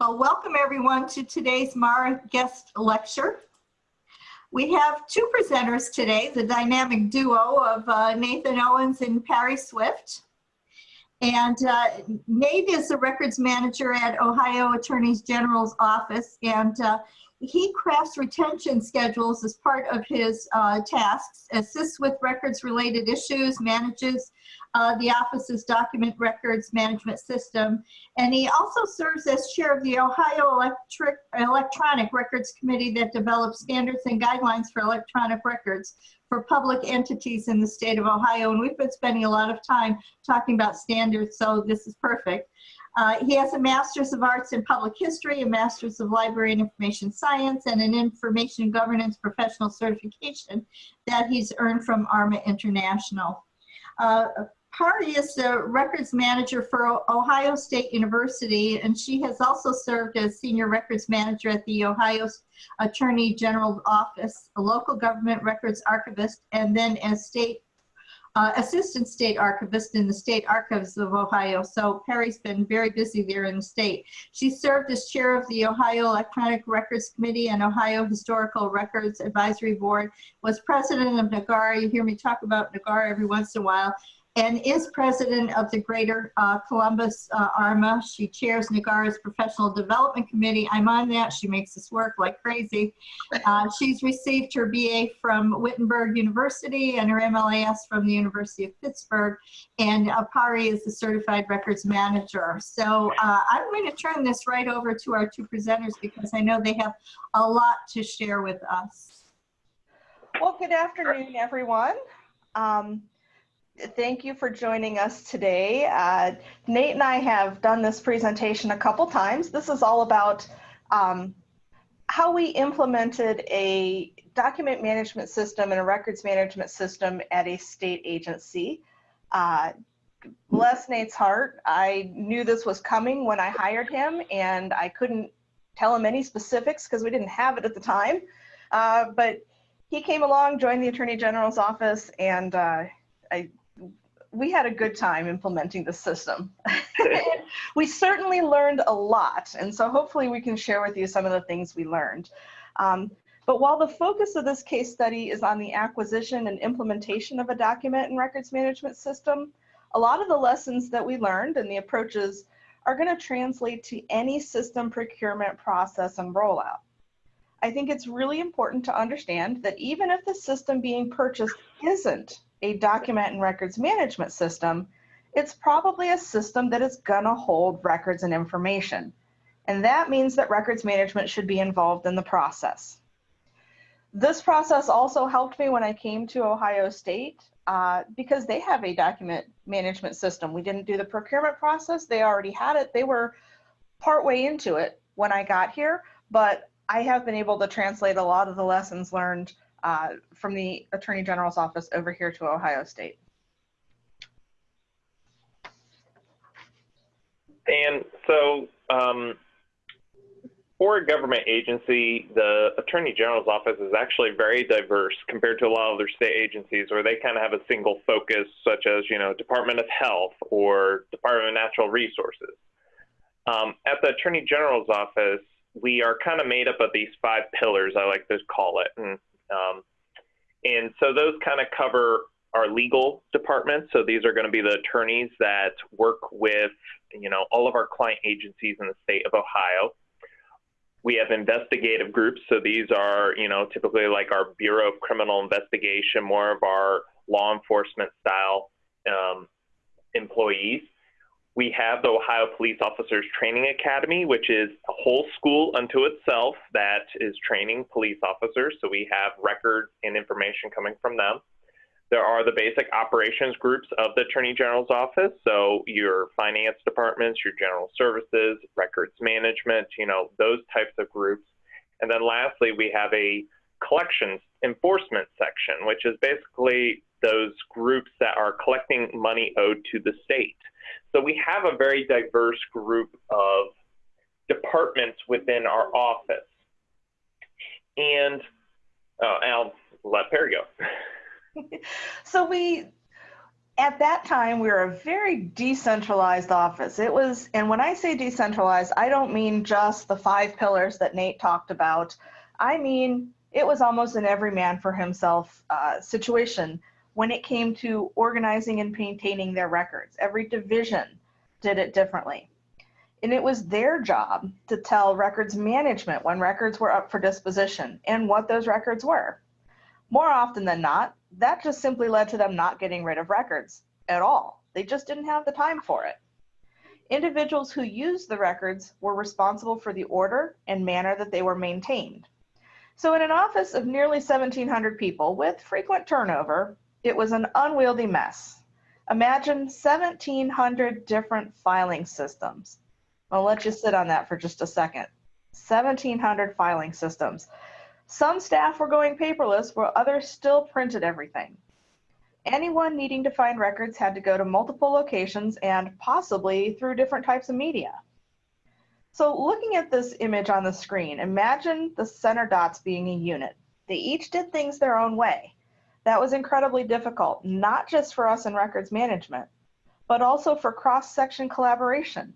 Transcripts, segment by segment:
Well, welcome everyone to today's Mara guest lecture. We have two presenters today, the dynamic duo of uh, Nathan Owens and Pari Swift. And uh, Nate is the records manager at Ohio Attorney General's office and uh, he crafts retention schedules as part of his uh, tasks, assists with records related issues, manages uh, the office's document records management system, and he also serves as chair of the Ohio Electric, Electronic Records Committee that develops standards and guidelines for electronic records for public entities in the state of Ohio. And we've been spending a lot of time talking about standards, so this is perfect. Uh, he has a Master's of Arts in Public History, a Master's of Library and Information Science, and an Information Governance Professional Certification that he's earned from ARMA International. Uh, Pari is the records manager for Ohio State University, and she has also served as senior records manager at the Ohio Attorney General's Office, a local government records archivist, and then as state uh, assistant state archivist in the state archives of Ohio. So Pari's been very busy there in the state. She served as chair of the Ohio Electronic Records Committee and Ohio Historical Records Advisory Board, was president of NAGARA. You hear me talk about NAGARA every once in a while and is president of the Greater uh, Columbus uh, ARMA. She chairs NAGARA's Professional Development Committee. I'm on that. She makes us work like crazy. Uh, she's received her BA from Wittenberg University and her MLIS from the University of Pittsburgh. And Apari is the certified records manager. So uh, I'm going to turn this right over to our two presenters because I know they have a lot to share with us. Well, good afternoon, everyone. Um, Thank you for joining us today. Uh, Nate and I have done this presentation a couple times. This is all about um, how we implemented a document management system and a records management system at a state agency. Uh, bless Nate's heart. I knew this was coming when I hired him and I couldn't tell him any specifics because we didn't have it at the time. Uh, but he came along, joined the Attorney General's office, and uh, I we had a good time implementing the system. we certainly learned a lot, and so hopefully we can share with you some of the things we learned. Um, but while the focus of this case study is on the acquisition and implementation of a document and records management system, a lot of the lessons that we learned and the approaches are going to translate to any system procurement process and rollout. I think it's really important to understand that even if the system being purchased isn't a document and records management system, it's probably a system that is gonna hold records and information. And that means that records management should be involved in the process. This process also helped me when I came to Ohio State uh, because they have a document management system. We didn't do the procurement process, they already had it. They were partway into it when I got here, but I have been able to translate a lot of the lessons learned uh, from the Attorney General's office over here to Ohio State. And so um, for a government agency, the Attorney General's office is actually very diverse compared to a lot of other state agencies where they kind of have a single focus, such as, you know, Department of Health or Department of Natural Resources. Um, at the Attorney General's office, we are kind of made up of these five pillars, I like to call it. And um, and so those kind of cover our legal department. So these are going to be the attorneys that work with, you know, all of our client agencies in the state of Ohio. We have investigative groups. So these are, you know, typically like our Bureau of Criminal Investigation, more of our law enforcement style um, employees. We have the Ohio Peace Officers Training Academy, which is a whole school unto itself that is training police officers. So we have records and information coming from them. There are the basic operations groups of the Attorney General's office. So your finance departments, your general services, records management, you know, those types of groups. And then lastly, we have a collections enforcement section, which is basically those groups that are collecting money owed to the state. So we have a very diverse group of departments within our office. And uh, I'll let Pari go. so we at that time, we were a very decentralized office. It was, and when I say decentralized, I don't mean just the five pillars that Nate talked about. I mean, it was almost an every man for himself uh, situation when it came to organizing and maintaining their records. Every division did it differently. And it was their job to tell records management when records were up for disposition and what those records were. More often than not, that just simply led to them not getting rid of records at all. They just didn't have the time for it. Individuals who used the records were responsible for the order and manner that they were maintained. So in an office of nearly 1,700 people with frequent turnover, it was an unwieldy mess. Imagine 1,700 different filing systems. I'll let you sit on that for just a second. 1,700 filing systems. Some staff were going paperless while others still printed everything. Anyone needing to find records had to go to multiple locations and possibly through different types of media. So looking at this image on the screen, imagine the center dots being a unit. They each did things their own way. That was incredibly difficult, not just for us in records management, but also for cross-section collaboration.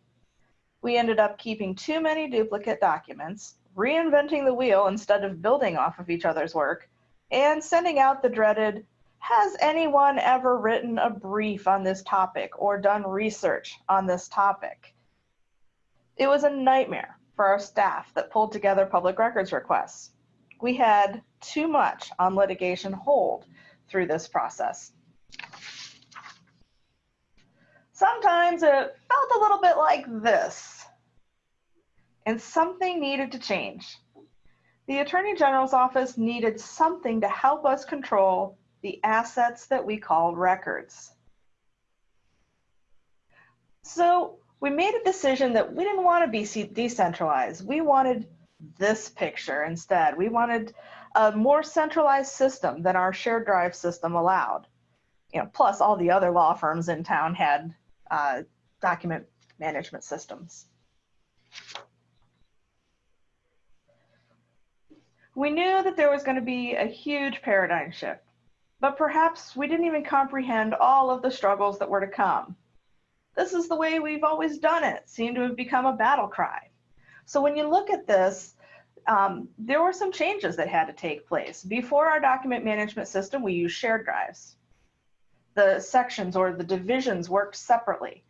We ended up keeping too many duplicate documents, reinventing the wheel instead of building off of each other's work, and sending out the dreaded, has anyone ever written a brief on this topic or done research on this topic? It was a nightmare for our staff that pulled together public records requests. We had too much on litigation hold through this process. Sometimes it felt a little bit like this and something needed to change. The Attorney General's office needed something to help us control the assets that we call records. So we made a decision that we didn't want to be decentralized. We wanted this picture instead. We wanted a more centralized system than our shared drive system allowed. You know, plus all the other law firms in town had uh, document management systems. We knew that there was going to be a huge paradigm shift, but perhaps we didn't even comprehend all of the struggles that were to come. This is the way we've always done it, seemed to have become a battle cry. So when you look at this, um, there were some changes that had to take place. Before our document management system, we used shared drives. The sections or the divisions worked separately.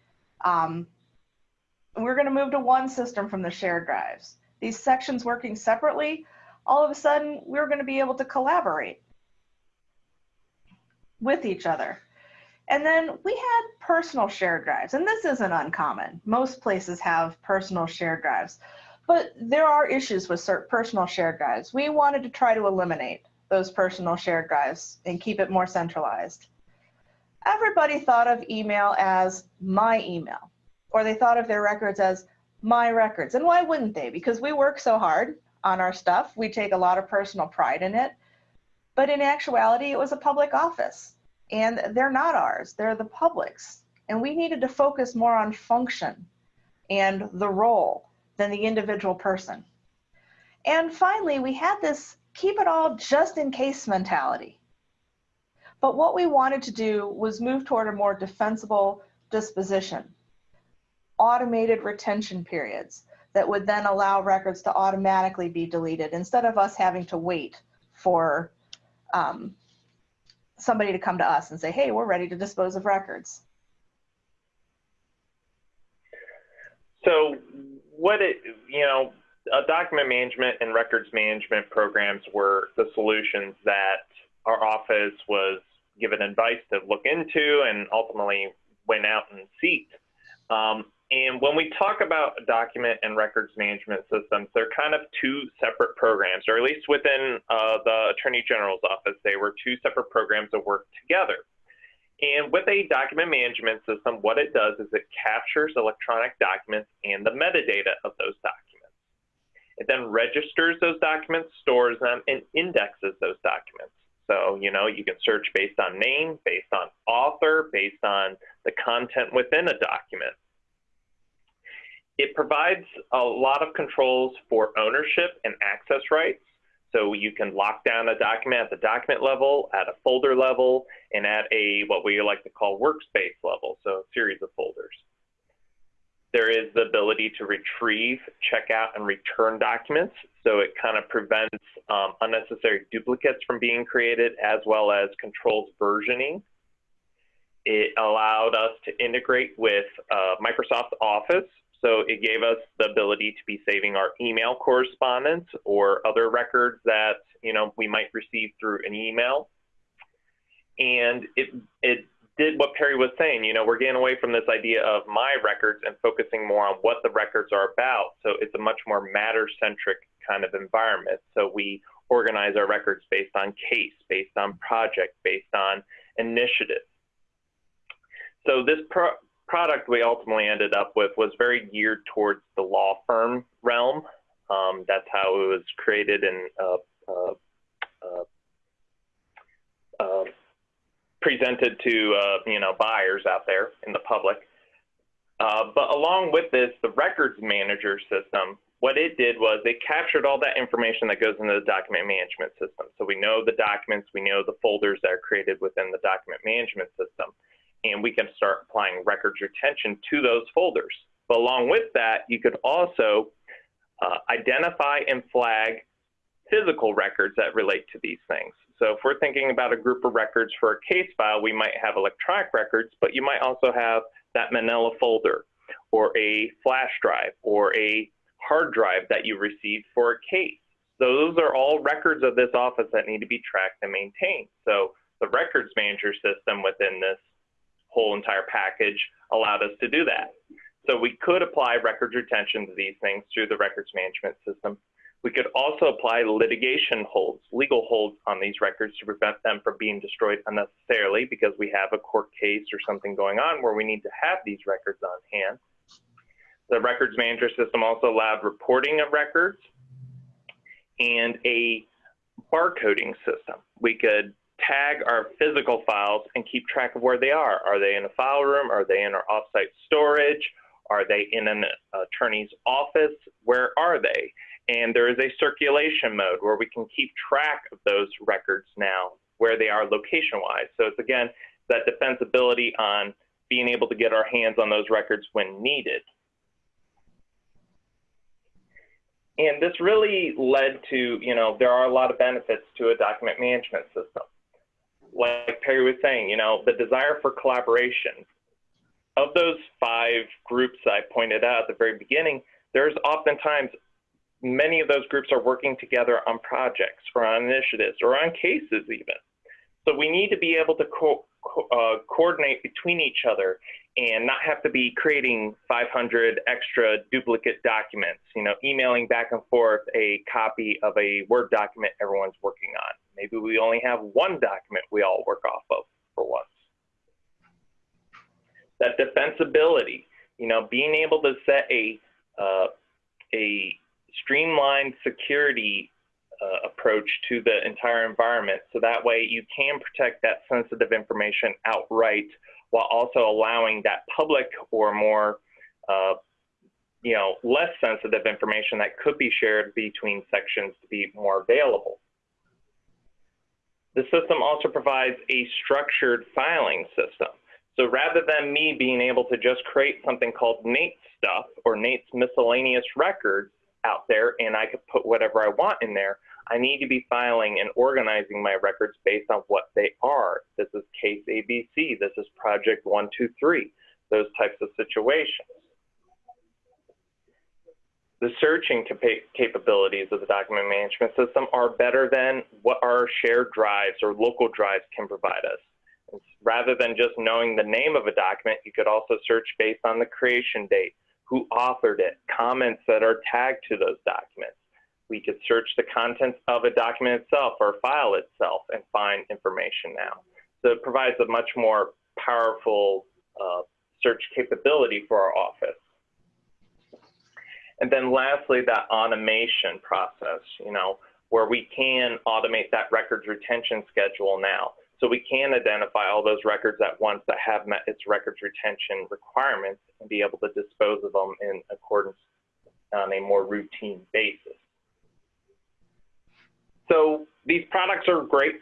Um, we're going to move to one system from the shared drives. These sections working separately all of a sudden we're going to be able to collaborate with each other. And then we had personal shared drives, and this isn't uncommon. Most places have personal shared drives, but there are issues with personal shared drives. We wanted to try to eliminate those personal shared drives and keep it more centralized. Everybody thought of email as my email, or they thought of their records as my records. And why wouldn't they? Because we work so hard on our stuff. We take a lot of personal pride in it. But in actuality, it was a public office and they're not ours, they're the public's. And we needed to focus more on function and the role than the individual person. And finally, we had this keep it all just in case mentality. But what we wanted to do was move toward a more defensible disposition, automated retention periods, that would then allow records to automatically be deleted instead of us having to wait for um, somebody to come to us and say, hey, we're ready to dispose of records. So what it, you know, document management and records management programs were the solutions that our office was given advice to look into and ultimately went out and seek. Um, and when we talk about document and records management systems, they're kind of two separate programs, or at least within uh, the Attorney General's office, they were two separate programs that work together. And with a document management system, what it does is it captures electronic documents and the metadata of those documents. It then registers those documents, stores them, and indexes those documents. So, you know, you can search based on name, based on author, based on the content within a document. It provides a lot of controls for ownership and access rights. So you can lock down a document at the document level, at a folder level, and at a what we like to call workspace level, so a series of folders. There is the ability to retrieve, check out, and return documents. So it kind of prevents um, unnecessary duplicates from being created as well as controls versioning. It allowed us to integrate with uh, Microsoft Office. So it gave us the ability to be saving our email correspondence or other records that you know we might receive through an email. And it it did what Pari was saying. You know, we're getting away from this idea of my records and focusing more on what the records are about. So it's a much more matter centric kind of environment. So we organize our records based on case, based on project, based on initiative. So this pro product we ultimately ended up with was very geared towards the law firm realm. Um, that's how it was created and uh, uh, uh, uh presented to uh, you know buyers out there in the public. But along with this, the records manager system, what it did was it captured all that information that goes into the document management system. So we know the documents, we know the folders that are created within the document management system, and we can start applying records retention to those folders. But along with that, you could also uh, identify and flag physical records that relate to these things. So if we're thinking about a group of records for a case file, we might have electronic records, but you might also have that manila folder or a flash drive or a hard drive that you received for a case. So Those are all records of this office that need to be tracked and maintained. So the records manager system within this whole entire package allowed us to do that. So we could apply records retention to these things through the records management system. We could also apply litigation holds, legal holds on these records to prevent them from being destroyed unnecessarily because we have a court case or something going on where we need to have these records on hand. The records manager system also allowed reporting of records and a barcoding system. We could tag our physical files and keep track of where they are. Are they in a file room? Are they in our offsite storage? Are they in an attorney's office? Where are they? And there is a circulation mode where we can keep track of those records now, where they are location wise. So it's again that defensibility on being able to get our hands on those records when needed. And this really led to, you know, there are a lot of benefits to a document management system. Like Pari was saying, you know, the desire for collaboration. Of those five groups I pointed out at the very beginning, there's oftentimes many of those groups are working together on projects or on initiatives or on cases even. So we need to be able to co co uh, coordinate between each other and not have to be creating 500 extra duplicate documents, you know, emailing back and forth a copy of a Word document everyone's working on. Maybe we only have one document we all work off of for once. That defensibility, you know, being able to set a, uh, a streamlined security uh, approach to the entire environment. So that way you can protect that sensitive information outright while also allowing that public or more, uh, you know, less sensitive information that could be shared between sections to be more available. The system also provides a structured filing system. So rather than me being able to just create something called Nate stuff or Nate's miscellaneous records, out there and I could put whatever I want in there. I need to be filing and organizing my records based on what they are. This is case ABC. This is project 123, those types of situations. The searching capabilities of the document management system are better than what our shared drives or local drives can provide us. Rather than just knowing the name of a document, you could also search based on the creation date, who authored it, comments that are tagged to those documents. We could search the contents of a document itself or file itself and find information now. So it provides a much more powerful uh, search capability for our office. And then lastly, that automation process, you know, where we can automate that records retention schedule now. So we can identify all those records at once that have met its records retention requirements and be able to dispose of them in accordance on a more routine basis. So these products are great.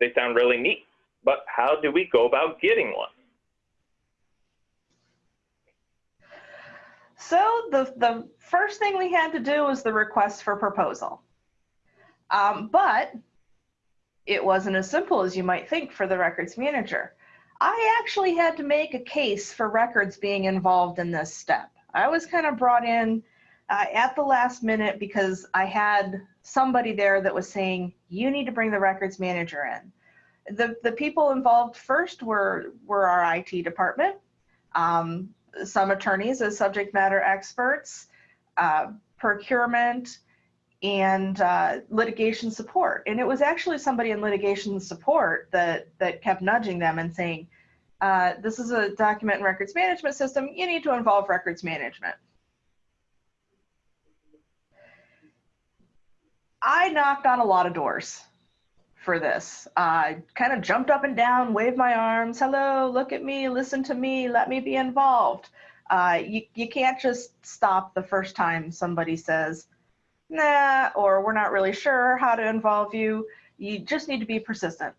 They sound really neat, but how do we go about getting one? So the, the first thing we had to do was the request for proposal. Um, but it wasn't as simple as you might think for the records manager. I actually had to make a case for records being involved in this step. I was kind of brought in uh, at the last minute because I had somebody there that was saying, you need to bring the records manager in. The, the people involved first were, were our IT department, um, some attorneys as subject matter experts, uh, procurement, and uh, litigation support. And it was actually somebody in litigation support that, that kept nudging them and saying, uh, this is a document and records management system, you need to involve records management. I knocked on a lot of doors for this. I kind of jumped up and down, waved my arms, hello, look at me, listen to me, let me be involved. Uh, you, you can't just stop the first time somebody says, nah, or we're not really sure how to involve you. You just need to be persistent.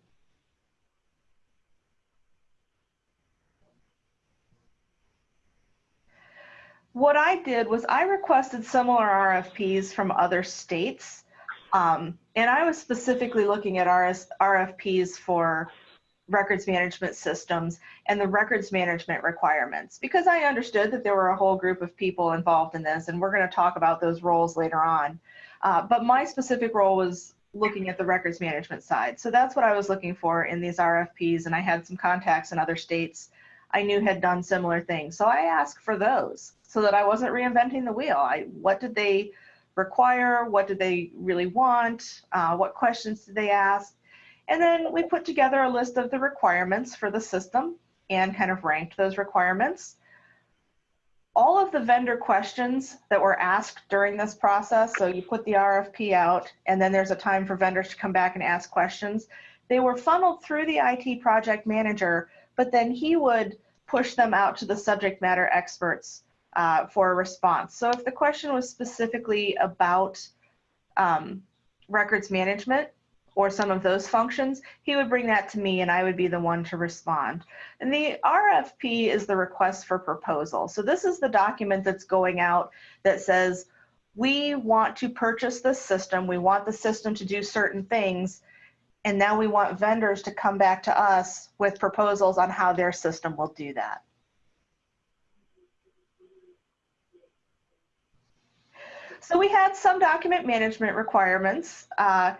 What I did was I requested similar RFPs from other states. Um, and I was specifically looking at RS, RFPs for records management systems and the records management requirements because I understood that there were a whole group of people involved in this and we're going to talk about those roles later on. Uh, but my specific role was looking at the records management side. So that's what I was looking for in these RFPs and I had some contacts in other states I knew had done similar things. So I asked for those so that I wasn't reinventing the wheel. I, what did they require? What do they really want? Uh, what questions did they ask? And then we put together a list of the requirements for the system and kind of ranked those requirements. All of the vendor questions that were asked during this process, so you put the RFP out and then there's a time for vendors to come back and ask questions, they were funneled through the IT project manager, but then he would push them out to the subject matter experts uh, for a response. So if the question was specifically about um, records management, or some of those functions, he would bring that to me and I would be the one to respond. And the RFP is the request for proposal. So this is the document that's going out that says, we want to purchase this system, we want the system to do certain things, and now we want vendors to come back to us with proposals on how their system will do that. So we had some document management requirements. Uh,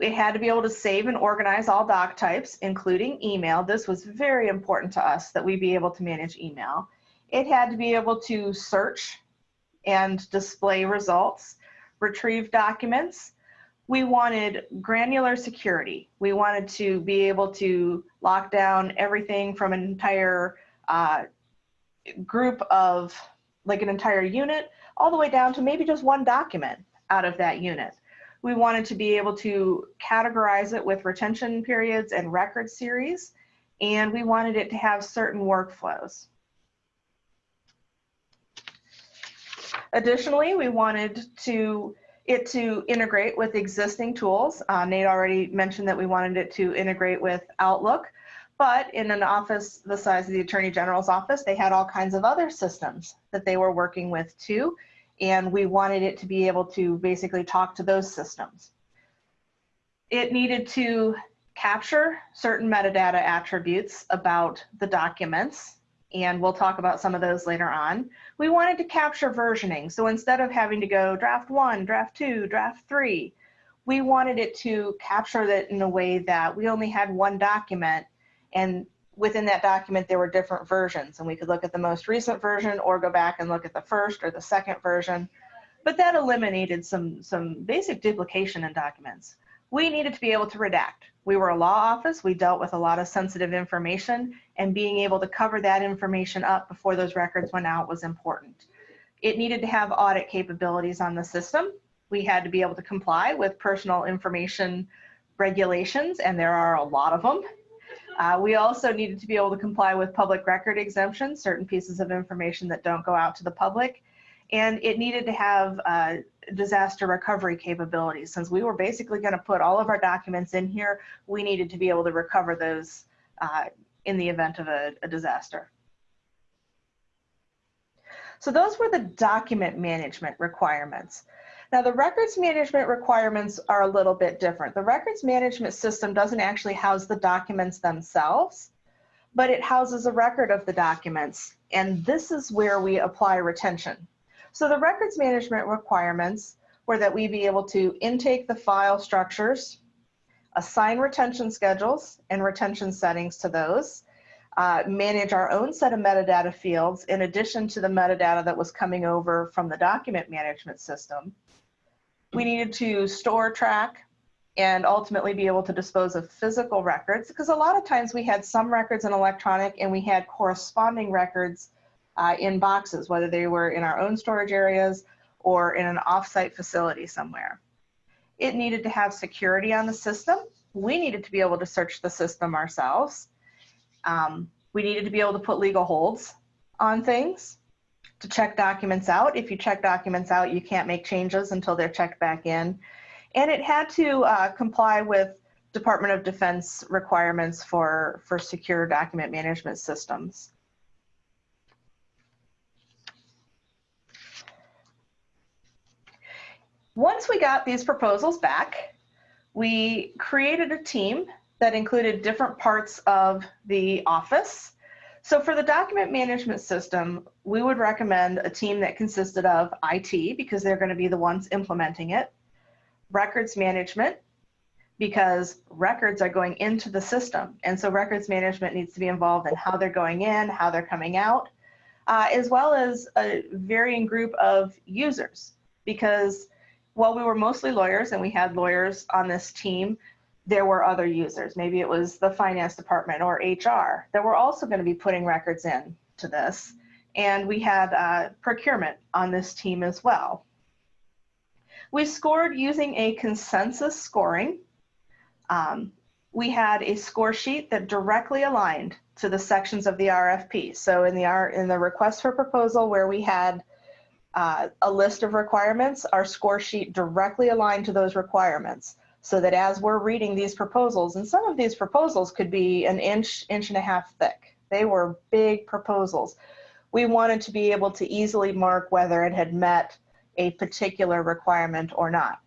it had to be able to save and organize all doc types, including email. This was very important to us that we be able to manage email. It had to be able to search and display results, retrieve documents. We wanted granular security. We wanted to be able to lock down everything from an entire uh, group of, like an entire unit, all the way down to maybe just one document out of that unit. We wanted to be able to categorize it with retention periods and record series, and we wanted it to have certain workflows. Additionally, we wanted to it to integrate with existing tools. Uh, Nate already mentioned that we wanted it to integrate with Outlook, but in an office the size of the Attorney General's office, they had all kinds of other systems that they were working with too and we wanted it to be able to basically talk to those systems. It needed to capture certain metadata attributes about the documents, and we'll talk about some of those later on. We wanted to capture versioning, so instead of having to go draft one, draft two, draft three, we wanted it to capture that in a way that we only had one document and within that document, there were different versions and we could look at the most recent version or go back and look at the first or the second version. But that eliminated some, some basic duplication in documents. We needed to be able to redact. We were a law office. We dealt with a lot of sensitive information and being able to cover that information up before those records went out was important. It needed to have audit capabilities on the system. We had to be able to comply with personal information regulations, and there are a lot of them uh, we also needed to be able to comply with public record exemptions, certain pieces of information that don't go out to the public. and it needed to have uh, disaster recovery capabilities. Since we were basically going to put all of our documents in here, we needed to be able to recover those uh, in the event of a, a disaster. So those were the document management requirements. Now the records management requirements are a little bit different. The records management system doesn't actually house the documents themselves, but it houses a record of the documents. And this is where we apply retention. So the records management requirements were that we be able to intake the file structures, assign retention schedules and retention settings to those, uh, manage our own set of metadata fields in addition to the metadata that was coming over from the document management system. We needed to store, track, and ultimately be able to dispose of physical records because a lot of times we had some records in electronic and we had corresponding records uh, in boxes, whether they were in our own storage areas or in an offsite facility somewhere. It needed to have security on the system. We needed to be able to search the system ourselves. Um, we needed to be able to put legal holds on things to check documents out. If you check documents out, you can't make changes until they're checked back in. And it had to uh, comply with Department of Defense requirements for, for secure document management systems. Once we got these proposals back, we created a team that included different parts of the office. So for the document management system, we would recommend a team that consisted of IT because they're going to be the ones implementing it, records management because records are going into the system. And so records management needs to be involved in how they're going in, how they're coming out, uh, as well as a varying group of users because while we were mostly lawyers and we had lawyers on this team, there were other users. Maybe it was the finance department or HR that were also going to be putting records in to this. And we had uh, procurement on this team as well. We scored using a consensus scoring. Um, we had a score sheet that directly aligned to the sections of the RFP. So in the, R, in the request for proposal where we had uh, a list of requirements, our score sheet directly aligned to those requirements so that as we're reading these proposals, and some of these proposals could be an inch, inch and a half thick. They were big proposals. We wanted to be able to easily mark whether it had met a particular requirement or not.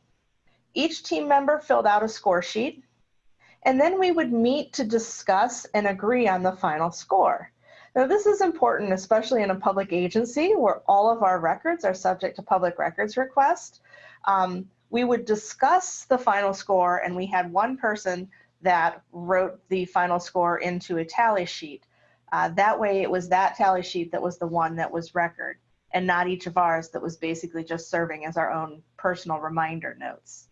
Each team member filled out a score sheet, and then we would meet to discuss and agree on the final score. Now, this is important, especially in a public agency where all of our records are subject to public records request. Um, we would discuss the final score, and we had one person that wrote the final score into a tally sheet. Uh, that way, it was that tally sheet that was the one that was record, and not each of ours that was basically just serving as our own personal reminder notes.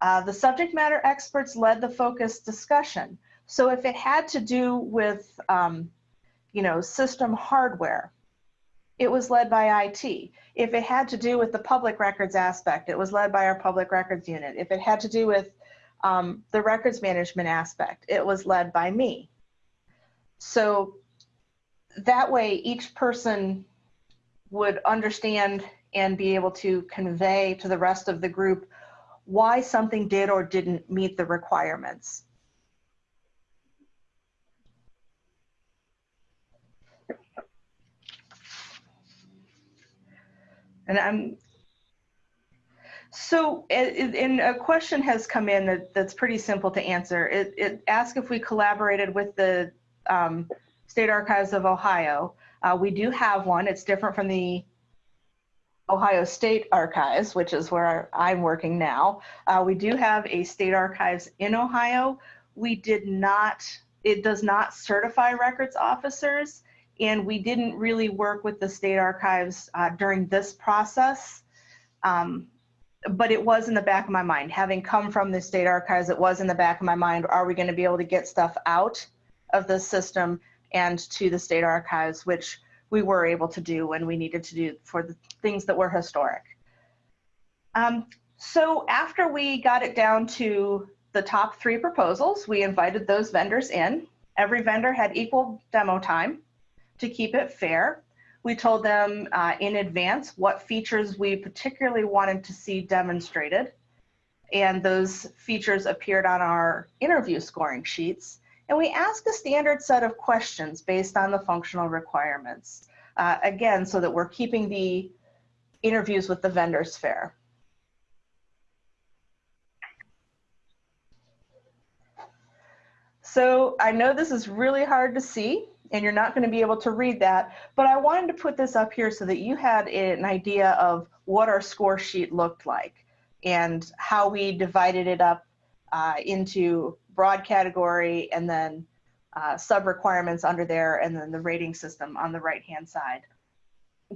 Uh, the subject matter experts led the focused discussion. So if it had to do with um, you know, system hardware. It was led by IT. If it had to do with the public records aspect, it was led by our public records unit. If it had to do with um, the records management aspect, it was led by me. So that way each person would understand and be able to convey to the rest of the group why something did or didn't meet the requirements. And I'm, so, and a question has come in that, that's pretty simple to answer. It, it asks if we collaborated with the um, State Archives of Ohio. Uh, we do have one. It's different from the Ohio State Archives, which is where I'm working now. Uh, we do have a state archives in Ohio. We did not, it does not certify records officers and we didn't really work with the state archives uh, during this process. Um, but it was in the back of my mind. Having come from the state archives, it was in the back of my mind, are we gonna be able to get stuff out of the system and to the state archives, which we were able to do when we needed to do for the things that were historic. Um, so after we got it down to the top three proposals, we invited those vendors in. Every vendor had equal demo time to keep it fair. We told them uh, in advance what features we particularly wanted to see demonstrated. And those features appeared on our interview scoring sheets. And we asked a standard set of questions based on the functional requirements. Uh, again, so that we're keeping the interviews with the vendors fair. So I know this is really hard to see and you're not going to be able to read that, but I wanted to put this up here so that you had an idea of what our score sheet looked like and how we divided it up uh, into broad category and then uh, sub requirements under there and then the rating system on the right hand side.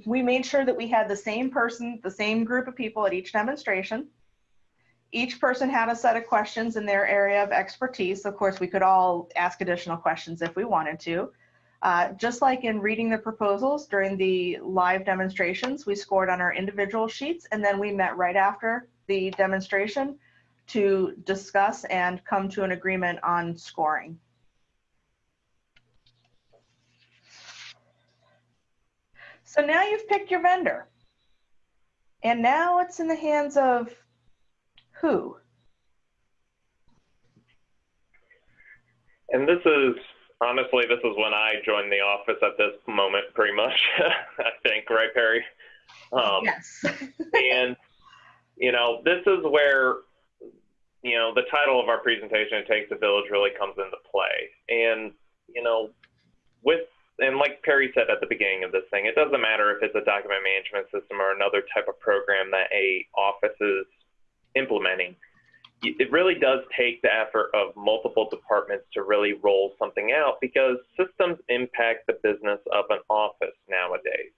We made sure that we had the same person, the same group of people at each demonstration. Each person had a set of questions in their area of expertise. Of course, we could all ask additional questions if we wanted to. Uh, just like in reading the proposals during the live demonstrations, we scored on our individual sheets and then we met right after the demonstration to discuss and come to an agreement on scoring. So now you've picked your vendor. And now it's in the hands of who? And this is honestly, this is when I joined the office at this moment, pretty much. I think, right, Pari? Um, yes. and you know, this is where you know the title of our presentation, "It Takes a Village," really comes into play. And you know, with and like Pari said at the beginning of this thing, it doesn't matter if it's a document management system or another type of program that a office is implementing it really does take the effort of multiple departments to really roll something out because systems impact the business of an office nowadays.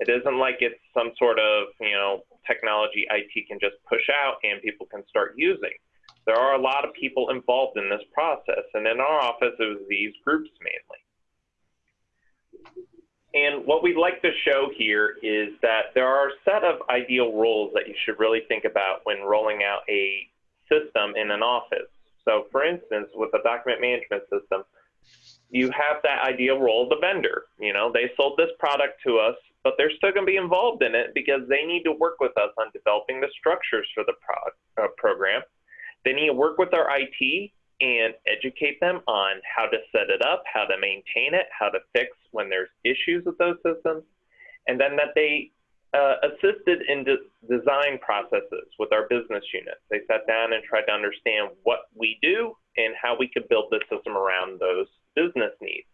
It isn't like it's some sort of, you know, technology IT can just push out and people can start using. There are a lot of people involved in this process, and in our office, it was these groups mainly. And what we'd like to show here is that there are a set of ideal roles that you should really think about when rolling out a system in an office. So for instance, with a document management system, you have that ideal role of the vendor. You know, they sold this product to us, but they're still going to be involved in it because they need to work with us on developing the structures for the pro- uh, program. They need to work with our IT and educate them on how to set it up, how to maintain it, how to fix when there's issues with those systems, and then that they uh, assisted in de design processes with our business units. They sat down and tried to understand what we do and how we could build the system around those business needs.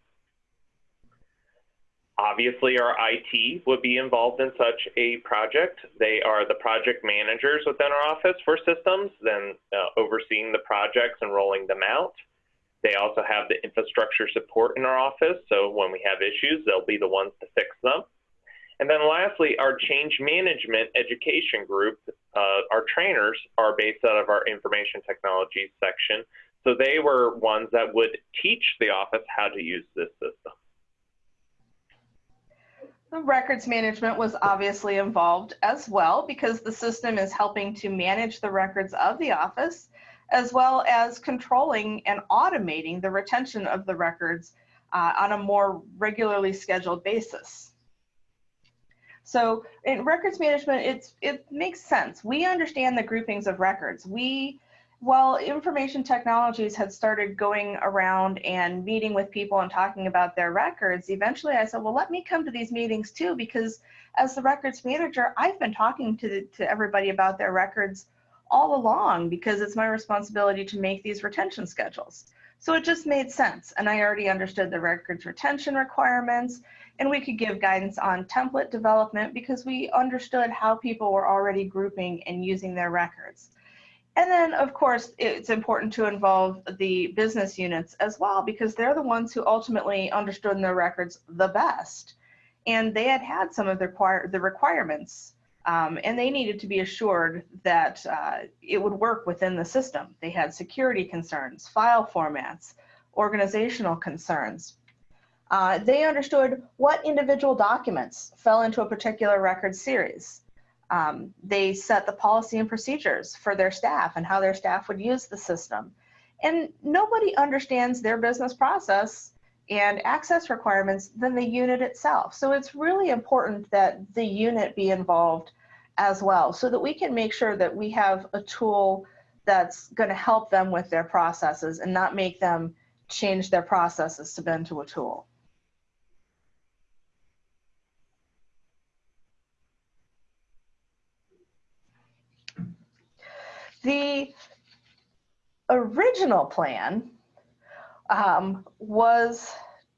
Obviously, our IT would be involved in such a project. They are the project managers within our office for systems, then uh, overseeing the projects and rolling them out. They also have the infrastructure support in our office, so when we have issues, they'll be the ones to fix them. And then lastly, our change management education group, uh, our trainers are based out of our information technology section. So they were ones that would teach the office how to use this system. The records management was obviously involved as well because the system is helping to manage the records of the office as well as controlling and automating the retention of the records uh, on a more regularly scheduled basis. So in records management, it's it makes sense. We understand the groupings of records. We while information technologies had started going around and meeting with people and talking about their records, eventually I said, well, let me come to these meetings too, because as the records manager, I've been talking to, the, to everybody about their records all along because it's my responsibility to make these retention schedules. So it just made sense. And I already understood the records retention requirements and we could give guidance on template development because we understood how people were already grouping and using their records. And then, of course, it's important to involve the business units as well because they're the ones who ultimately understood their records the best. And they had had some of the, the requirements um, and they needed to be assured that uh, it would work within the system. They had security concerns, file formats, organizational concerns. Uh, they understood what individual documents fell into a particular record series. Um, they set the policy and procedures for their staff and how their staff would use the system. And nobody understands their business process and access requirements than the unit itself. So it's really important that the unit be involved as well so that we can make sure that we have a tool that's going to help them with their processes and not make them change their processes to bend to a tool. The original plan um, was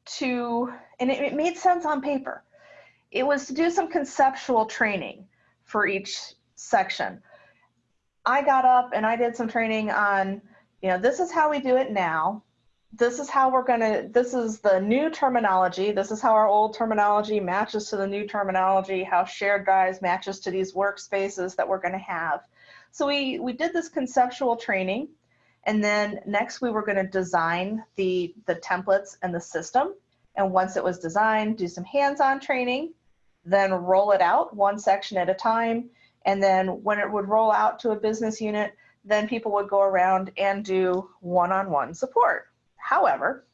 to, and it, it made sense on paper, it was to do some conceptual training for each section. I got up and I did some training on, you know, this is how we do it now. This is how we're going to, this is the new terminology. This is how our old terminology matches to the new terminology, how shared drives matches to these workspaces that we're going to have. So we, we did this conceptual training and then next we were going to design the, the templates and the system. And once it was designed, do some hands-on training, then roll it out one section at a time. And then when it would roll out to a business unit, then people would go around and do one-on-one -on -one support. However,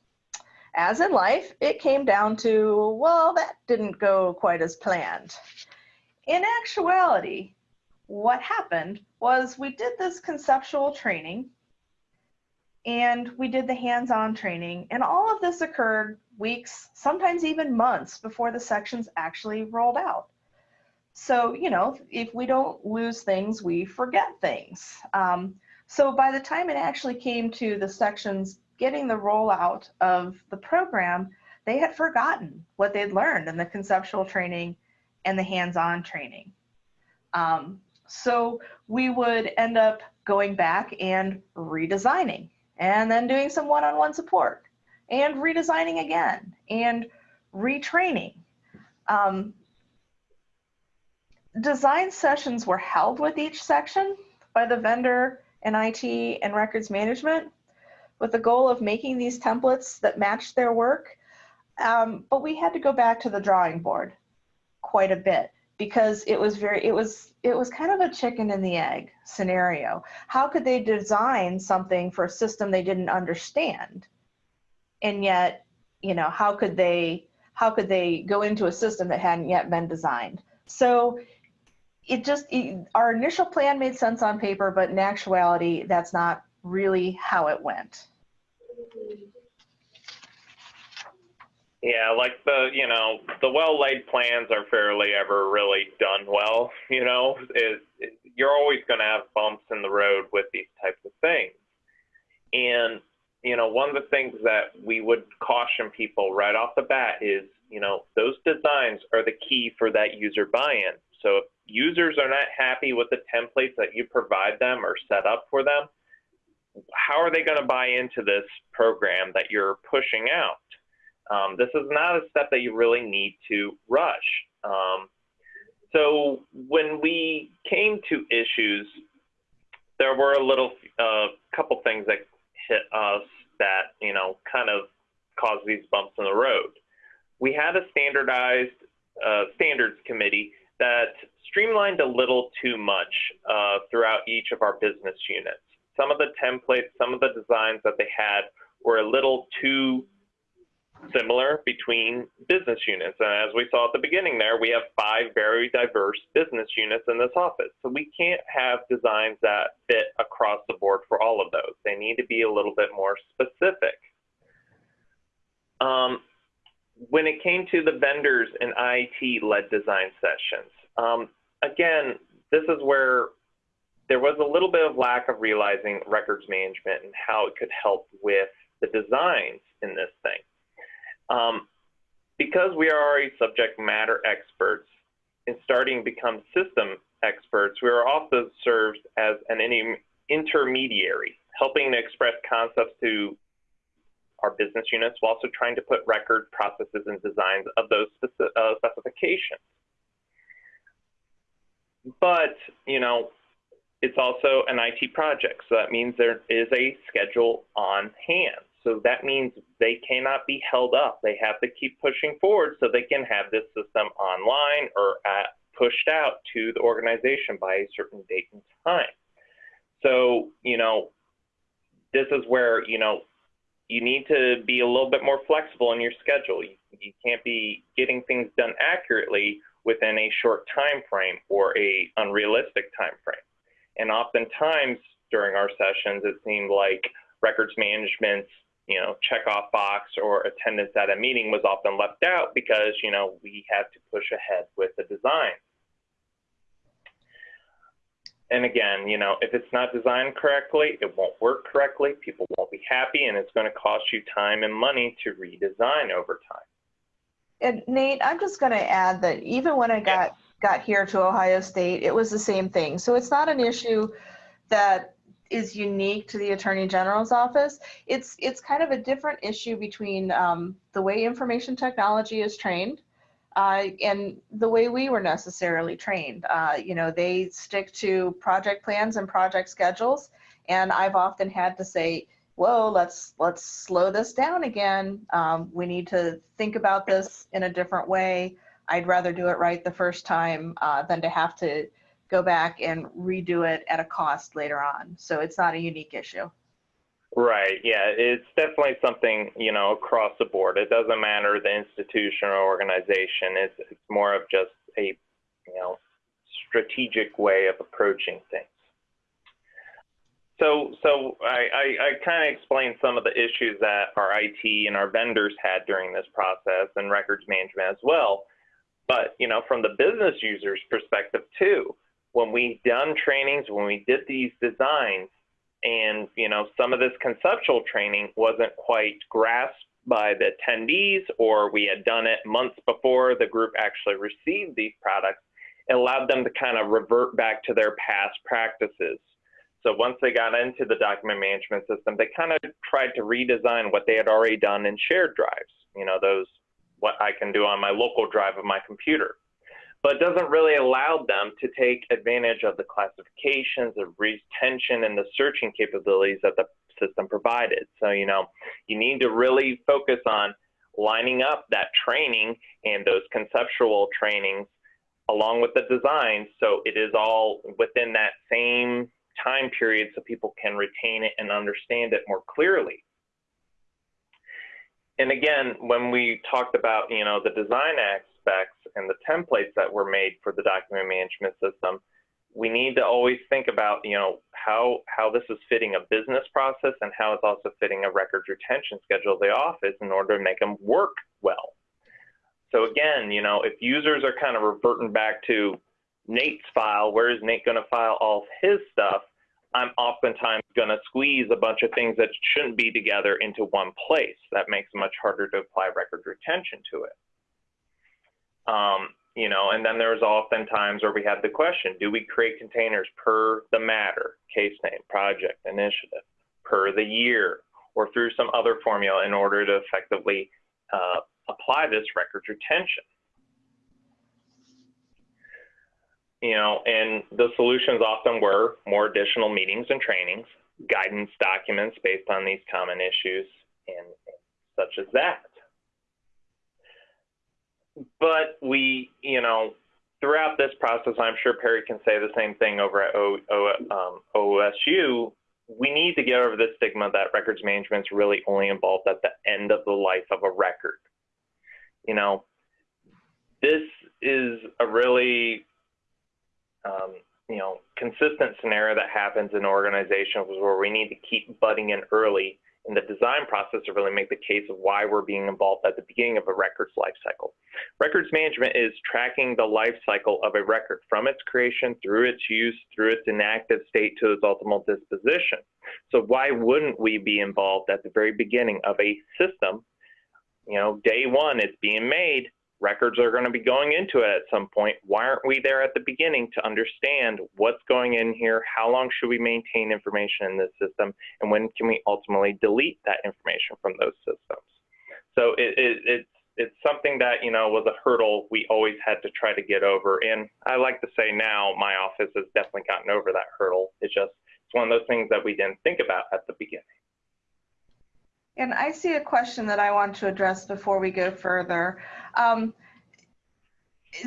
as in life, it came down to, well, that didn't go quite as planned. In actuality, what happened was we did this conceptual training and we did the hands-on training and all of this occurred weeks sometimes even months before the sections actually rolled out. So you know if we don't lose things we forget things. Um, so by the time it actually came to the sections getting the rollout of the program they had forgotten what they'd learned in the conceptual training and the hands-on training. Um, so we would end up going back and redesigning and then doing some one-on-one support and redesigning again and retraining. Um, design sessions were held with each section by the vendor and IT and records management with the goal of making these templates that matched their work. Um, but we had to go back to the drawing board quite a bit because it was very it was it was kind of a chicken and the egg scenario. How could they design something for a system they didn't understand? And yet you know how could they how could they go into a system that hadn't yet been designed? So it just it, our initial plan made sense on paper but in actuality that's not really how it went Yeah, like the you know the well laid plans are fairly ever really done well. You know, it, you're always going to have bumps in the road with these types of things, and you know one of the things that we would caution people right off the bat is you know those designs are the key for that user buy-in. So if users are not happy with the templates that you provide them or set up for them, how are they going to buy into this program that you're pushing out? Um, this is not a step that you really need to rush. Um, so when we came to issues, there were a little uh, couple things that hit us that you know kind of caused these bumps in the road. We had a standardized uh, standards committee that streamlined a little too much uh, throughout each of our business units. Some of the templates, some of the designs that they had were a little too similar between business units. And as we saw at the beginning there, we have five very diverse business units in this office. So we can't have designs that fit across the board for all of those. They need to be a little bit more specific. Um, when it came to the vendors and IT led design sessions, um, again, this is where there was a little bit of lack of realizing records management and how it could help with the designs in this thing. Um, because we are already subject matter experts in starting to become system experts, we are also served as an intermediary, helping to express concepts to our business units while also trying to put record processes and designs of those uh, specifications. But, you know, it's also an IT project, so that means there is a schedule on hand. So that means they cannot be held up. They have to keep pushing forward so they can have this system online or at, pushed out to the organization by a certain date and time. So, you know, this is where, you know, you need to be a little bit more flexible in your schedule. You, you can't be getting things done accurately within a short time frame or a unrealistic time frame. And oftentimes during our sessions, it seemed like records management's you know check off box or attendance at a meeting was often left out because you know we had to push ahead with the design. And again, you know, if it's not designed correctly, it won't work correctly. People won't be happy, and it's going to cost you time and money to redesign over time. And Nate, I'm just going to add that even when I got got here to Ohio State, it was the same thing. So it's not an issue that is unique to the Attorney General's office. It's it's kind of a different issue between um, the way information technology is trained uh, and the way we were necessarily trained. Uh, you know, they stick to project plans and project schedules, and I've often had to say, "Whoa, let's let's slow this down again. Um, we need to think about this in a different way." I'd rather do it right the first time uh, than to have to go back and redo it at a cost later on. So it's not a unique issue. Right. Yeah, it's definitely something you know across the board. It doesn't matter the institution or organization. It's it's more of just a you know strategic way of approaching things. So so I I, I kind of explained some of the issues that our IT and our vendors had during this process and records management as well. But you know from the business user's perspective too, when we done trainings, when we did these designs and you know some of this conceptual training wasn't quite grasped by the attendees or we had done it months before the group actually received these products it allowed them to kind of revert back to their past practices. So once they got into the document management system they kind of tried to redesign what they had already done in shared drives you know those what i can do on my local drive of my computer but doesn't really allow them to take advantage of the classifications, the retention, and the searching capabilities that the system provided. So, you know, you need to really focus on lining up that training and those conceptual trainings along with the design so it is all within that same time period so people can retain it and understand it more clearly. And again, when we talked about, you know, the design acts, and the templates that were made for the document management system, we need to always think about, you know, how, how this is fitting a business process and how it's also fitting a records retention schedule of the office in order to make them work well. So again, you know, if users are kind of reverting back to Nate's file, where is Nate going to file all his stuff? I'm oftentimes going to squeeze a bunch of things that shouldn't be together into one place. That makes it much harder to apply record retention to it. Um, you know, and then there's often times where we have the question, do we create containers per the matter, case name, project, initiative, per the year, or through some other formula in order to effectively uh, apply this records retention? You know, and the solutions often were more additional meetings and trainings, guidance documents based on these common issues, and such as that but we, you know, throughout this process, I'm sure Pari can say the same thing over at o, o, um, OSU. We need to get over this stigma that records management is really only involved at the end of the life of a record. You know, this is a really, um, you know, consistent scenario that happens in organizations where we need to keep butting in early in the design process to really make the case of why we're being involved at the beginning of a record's lifecycle. Records management is tracking the life cycle of a record from its creation through its use, through its inactive state to its ultimate disposition. So why wouldn't we be involved at the very beginning of a system? You know, day one, it's being made, records are going to be going into it at some point. Why aren't we there at the beginning to understand what's going in here? How long should we maintain information in this system? And when can we ultimately delete that information from those systems? So it, it, it's, it's something that, you know, was a hurdle we always had to try to get over. And I like to say now my office has definitely gotten over that hurdle. It's just, it's one of those things that we didn't think about at the beginning. And I see a question that I want to address before we go further. Um,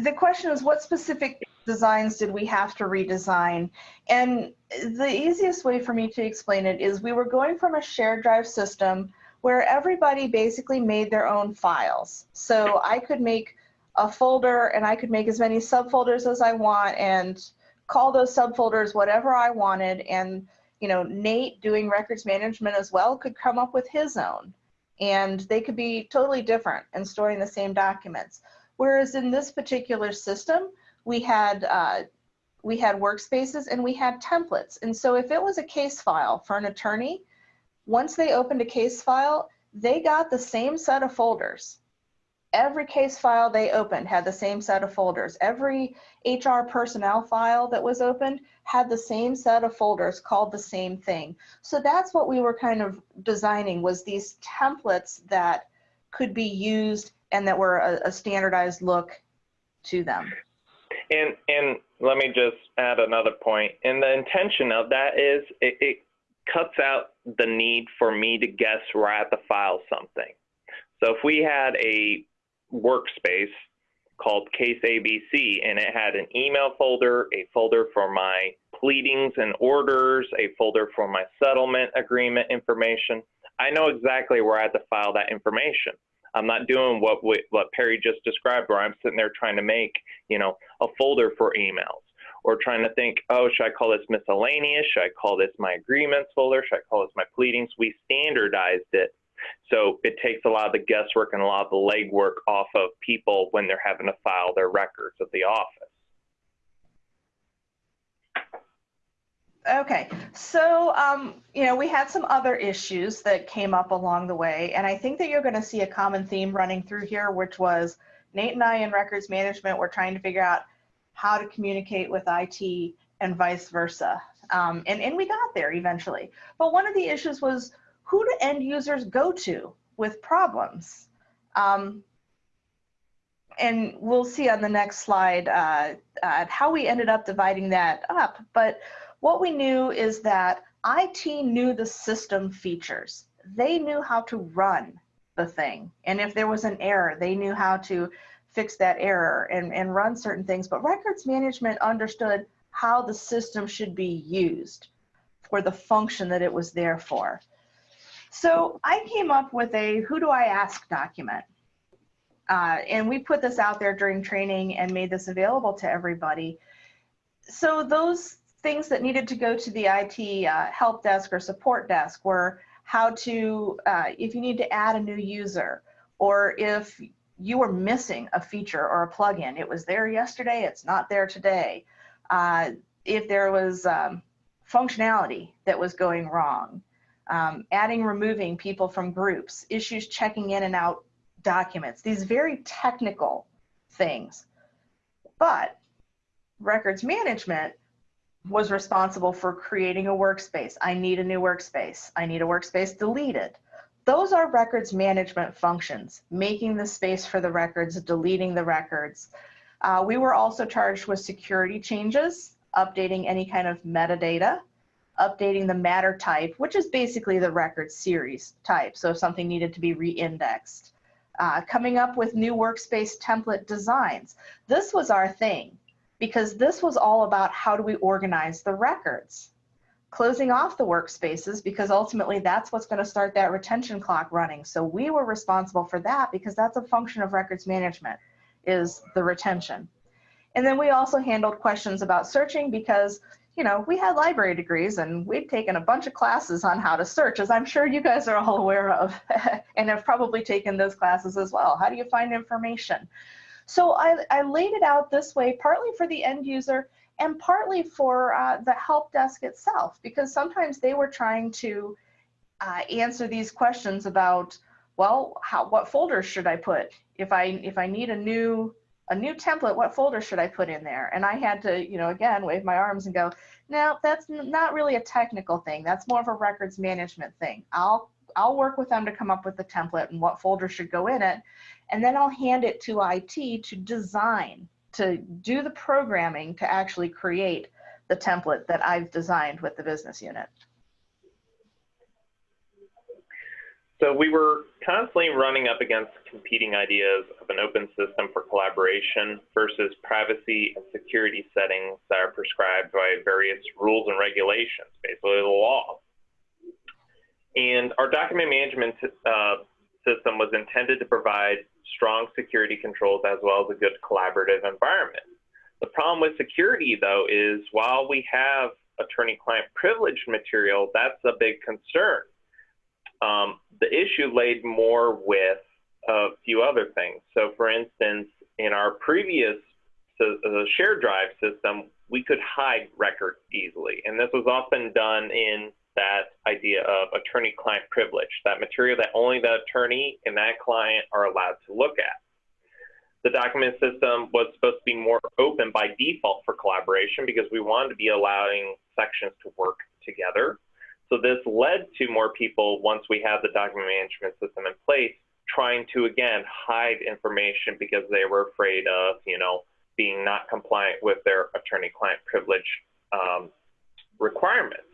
the question is what specific designs did we have to redesign? And the easiest way for me to explain it is we were going from a shared drive system where everybody basically made their own files. So I could make a folder and I could make as many subfolders as I want and call those subfolders whatever I wanted. And, you know, Nate doing records management as well could come up with his own. And they could be totally different and storing the same documents. Whereas in this particular system, we had uh, we had workspaces and we had templates. And so if it was a case file for an attorney, once they opened a case file, they got the same set of folders. Every case file they opened had the same set of folders. Every HR personnel file that was opened had the same set of folders called the same thing. So that's what we were kind of designing was these templates that could be used and that were a, a standardized look to them. And and let me just add another point. And the intention of that is it, it cuts out the need for me to guess where I have to file something. So if we had a workspace called Case ABC and it had an email folder, a folder for my pleadings and orders, a folder for my settlement agreement information, I know exactly where I have to file that information. I'm not doing what we, what Pari just described, where I'm sitting there trying to make you know a folder for emails or trying to think, oh, should I call this miscellaneous? Should I call this my agreements folder? Should I call this my pleadings? We standardized it. So it takes a lot of the guesswork and a lot of the legwork off of people when they're having to file their records at the office. Okay, so um, you know we had some other issues that came up along the way, and I think that you're going to see a common theme running through here, which was Nate and I in records management were trying to figure out how to communicate with IT and vice versa, um, and and we got there eventually. But one of the issues was who do end users go to with problems, um, and we'll see on the next slide uh, uh, how we ended up dividing that up, but what we knew is that IT knew the system features. They knew how to run the thing. And if there was an error, they knew how to fix that error and, and run certain things. But records management understood how the system should be used for the function that it was there for. So I came up with a who do I ask document. Uh, and we put this out there during training and made this available to everybody. So those things that needed to go to the IT uh, help desk or support desk were how to, uh, if you need to add a new user, or if you were missing a feature or a plugin, it was there yesterday, it's not there today. Uh, if there was um, functionality that was going wrong, um, adding, removing people from groups, issues checking in and out documents, these very technical things. But records management was responsible for creating a workspace. I need a new workspace. I need a workspace deleted. Those are records management functions, making the space for the records, deleting the records. Uh, we were also charged with security changes, updating any kind of metadata, updating the matter type, which is basically the record series type. So if something needed to be re-indexed. Uh, coming up with new workspace template designs. This was our thing because this was all about how do we organize the records. Closing off the workspaces because ultimately that's what's going to start that retention clock running. So we were responsible for that because that's a function of records management is the retention. And then we also handled questions about searching because you know, we had library degrees and we'd taken a bunch of classes on how to search, as I'm sure you guys are all aware of, and have probably taken those classes as well. How do you find information? So I, I laid it out this way, partly for the end user and partly for uh, the help desk itself, because sometimes they were trying to uh, answer these questions about, well, how, what folders should I put? If I, if I need a new, a new template, what folder should I put in there? And I had to, you know, again, wave my arms and go, no, that's not really a technical thing. That's more of a records management thing. I'll, I'll work with them to come up with the template and what folder should go in it and then I'll hand it to IT to design, to do the programming to actually create the template that I've designed with the business unit. So we were constantly running up against competing ideas of an open system for collaboration versus privacy and security settings that are prescribed by various rules and regulations, basically the law. And our document management uh, system was intended to provide strong security controls as well as a good collaborative environment. The problem with security, though, is while we have attorney-client privileged material, that's a big concern. Um, the issue laid more with a few other things. So, for instance, in our previous uh, shared drive system, we could hide records easily, and this was often done in that idea of attorney-client privilege, that material that only the attorney and that client are allowed to look at. The document system was supposed to be more open by default for collaboration because we wanted to be allowing sections to work together. So this led to more people, once we have the document management system in place, trying to, again, hide information because they were afraid of, you know, being not compliant with their attorney-client privilege um, requirements.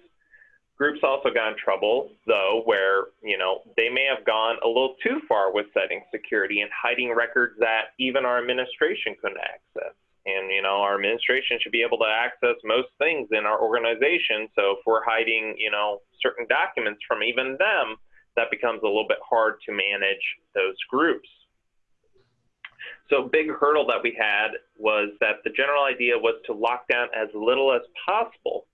Groups also got in trouble, though, where you know they may have gone a little too far with setting security and hiding records that even our administration couldn't access. And you know, our administration should be able to access most things in our organization. So if we're hiding, you know, certain documents from even them, that becomes a little bit hard to manage those groups. So a big hurdle that we had was that the general idea was to lock down as little as possible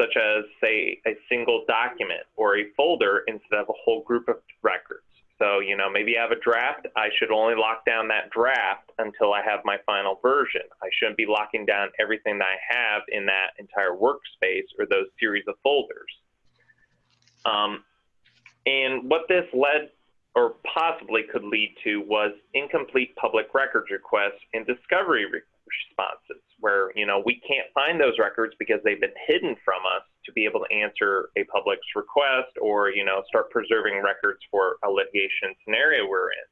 such as, say, a single document or a folder instead of a whole group of records. So, you know, maybe I have a draft. I should only lock down that draft until I have my final version. I shouldn't be locking down everything that I have in that entire workspace or those series of folders. Um, and what this led or possibly could lead to was incomplete public records requests and discovery re responses where you know we can't find those records because they've been hidden from us to be able to answer a public's request or you know start preserving records for a litigation scenario we're in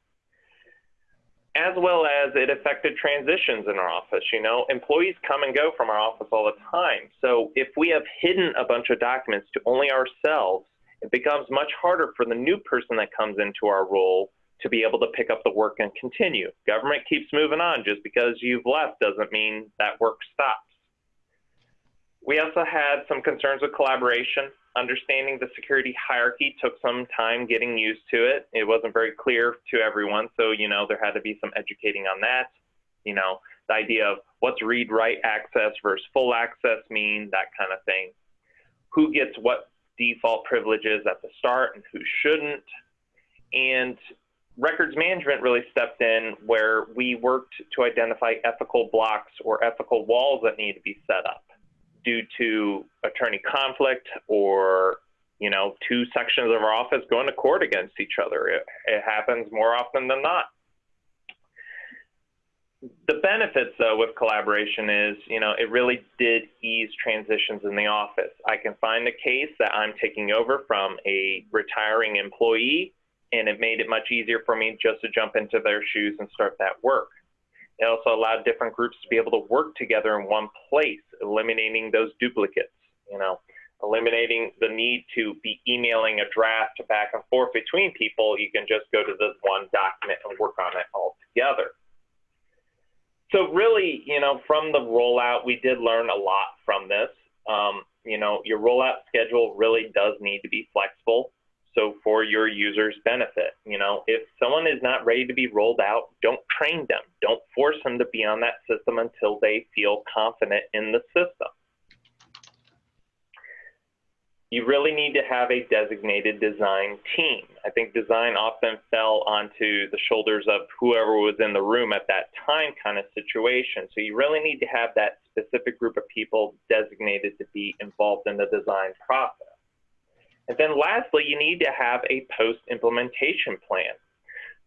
as well as it affected transitions in our office you know employees come and go from our office all the time so if we have hidden a bunch of documents to only ourselves it becomes much harder for the new person that comes into our role to be able to pick up the work and continue. Government keeps moving on. Just because you've left doesn't mean that work stops. We also had some concerns with collaboration. Understanding the security hierarchy took some time getting used to it. It wasn't very clear to everyone, so you know there had to be some educating on that. You know, the idea of what's read write access versus full access mean, that kind of thing. Who gets what default privileges at the start and who shouldn't. And records management really stepped in where we worked to identify ethical blocks or ethical walls that need to be set up due to attorney conflict or you know two sections of our office going to court against each other. It, it happens more often than not. The benefits though with collaboration is you know it really did ease transitions in the office. I can find a case that i'm taking over from a retiring employee and it made it much easier for me just to jump into their shoes and start that work. It also allowed different groups to be able to work together in one place, eliminating those duplicates, you know, eliminating the need to be emailing a draft back and forth between people. You can just go to this one document and work on it all together. So really, you know, from the rollout, we did learn a lot from this. Um, you know, your rollout schedule really does need to be flexible so for your users benefit you know? If someone is not ready to be rolled out don't train them. Don't force them to be on that system until they feel confident in the system. You really need to have a designated design team. I think design often fell onto the shoulders of whoever was in the room at that time kind of situation. So you really need to have that specific group of people designated to be involved in the design process and then lastly, you need to have a post-implementation plan.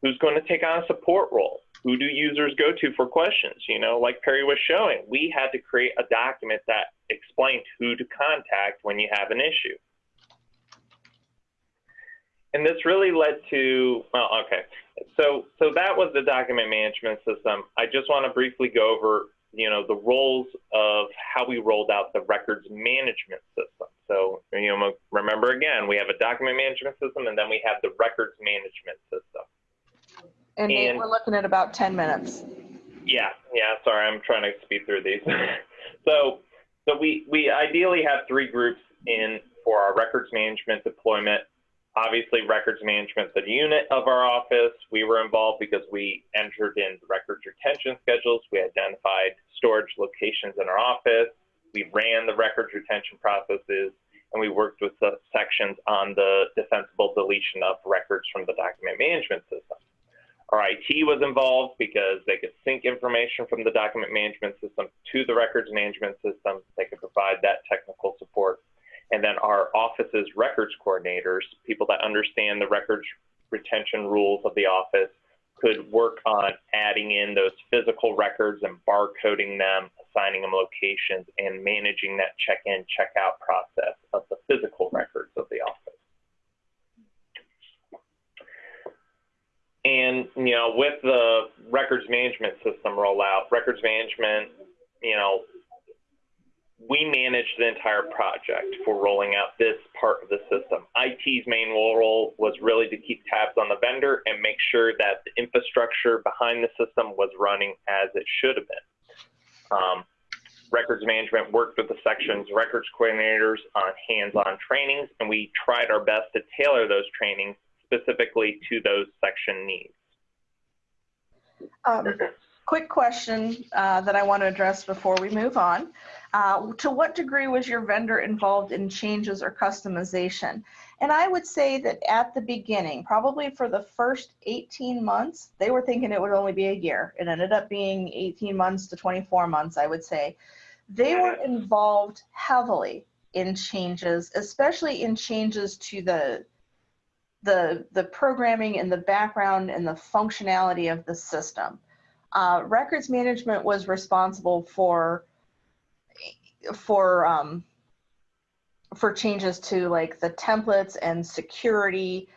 Who's going to take on a support role? Who do users go to for questions? You know, like Pari was showing, we had to create a document that explained who to contact when you have an issue. And this really led to, well, okay. So, so that was the document management system. I just want to briefly go over, you know, the roles of how we rolled out the records management system. So, you know, remember again, we have a document management system and then we have the records management system. And, and we're looking at about 10 minutes. Yeah, yeah, sorry, I'm trying to speed through these. so, so we, we ideally have three groups in for our records management deployment Obviously, records management, is a unit of our office, we were involved because we entered in records retention schedules. We identified storage locations in our office. We ran the records retention processes, and we worked with the sections on the defensible deletion of records from the document management system. Our IT was involved because they could sync information from the document management system to the records management system. They could provide that technical support. And then our office's records coordinators, people that understand the records retention rules of the office, could work on adding in those physical records and barcoding them, assigning them locations, and managing that check-in, check-out process of the physical records of the office. And, you know, with the records management system rollout, records management, you know, we managed the entire project for rolling out this part of the system. IT's main role was really to keep tabs on the vendor and make sure that the infrastructure behind the system was running as it should have been. Um, records management worked with the section's records coordinators on hands-on trainings, and we tried our best to tailor those trainings specifically to those section needs. Um, quick question uh, that I want to address before we move on. Uh, to what degree was your vendor involved in changes or customization? And I would say that at the beginning, probably for the first 18 months, they were thinking it would only be a year. It ended up being 18 months to 24 months, I would say. They were involved heavily in changes, especially in changes to the the the programming and the background and the functionality of the system. Uh, records management was responsible for for um, for changes to like the templates and security